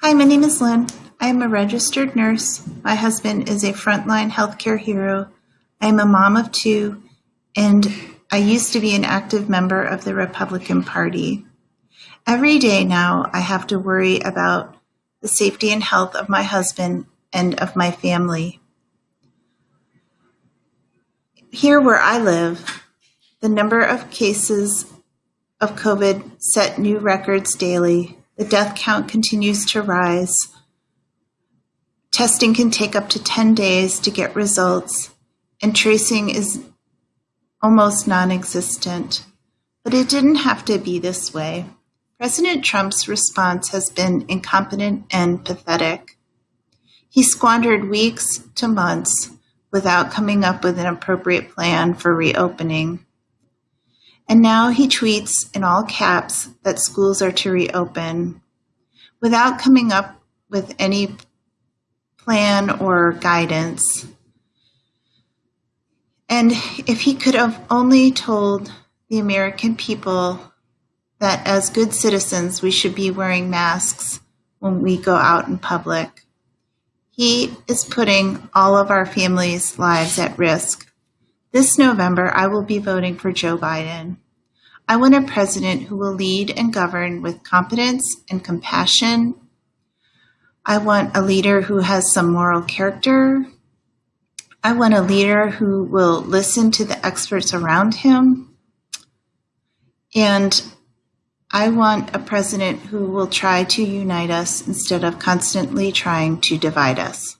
Hi, my name is Lynn. I am a registered nurse. My husband is a frontline healthcare hero. I am a mom of two, and I used to be an active member of the Republican Party. Every day now, I have to worry about the safety and health of my husband and of my family. Here where I live, the number of cases of COVID set new records daily. The death count continues to rise. Testing can take up to 10 days to get results, and tracing is almost non existent. But it didn't have to be this way. President Trump's response has been incompetent and pathetic. He squandered weeks to months without coming up with an appropriate plan for reopening. And now he tweets in all caps that schools are to reopen without coming up with any plan or guidance. And if he could have only told the American people that as good citizens we should be wearing masks when we go out in public. He is putting all of our families' lives at risk. This November, I will be voting for Joe Biden. I want a president who will lead and govern with competence and compassion. I want a leader who has some moral character. I want a leader who will listen to the experts around him. And I want a president who will try to unite us instead of constantly trying to divide us.